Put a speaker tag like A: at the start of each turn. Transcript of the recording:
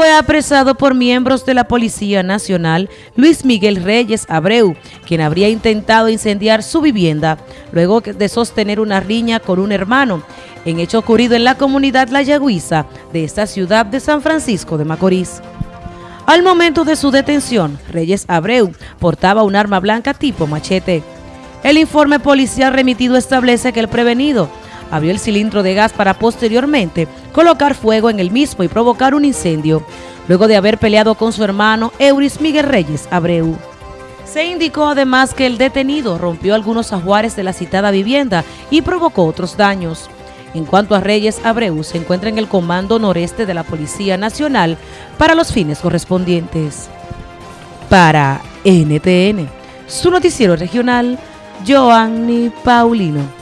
A: fue apresado por miembros de la Policía Nacional Luis Miguel Reyes Abreu, quien habría intentado incendiar su vivienda luego de sostener una riña con un hermano, en hecho ocurrido en la comunidad La Yagüiza de esta ciudad de San Francisco de Macorís. Al momento de su detención, Reyes Abreu portaba un arma blanca tipo machete. El informe policial remitido establece que el prevenido abrió el cilindro de gas para posteriormente colocar fuego en el mismo y provocar un incendio, luego de haber peleado con su hermano Euris Miguel Reyes Abreu. Se indicó además que el detenido rompió algunos ajuares de la citada vivienda y provocó otros daños. En cuanto a Reyes Abreu, se encuentra en el Comando Noreste de la Policía Nacional para los fines correspondientes. Para NTN, su noticiero regional, Joanny Paulino.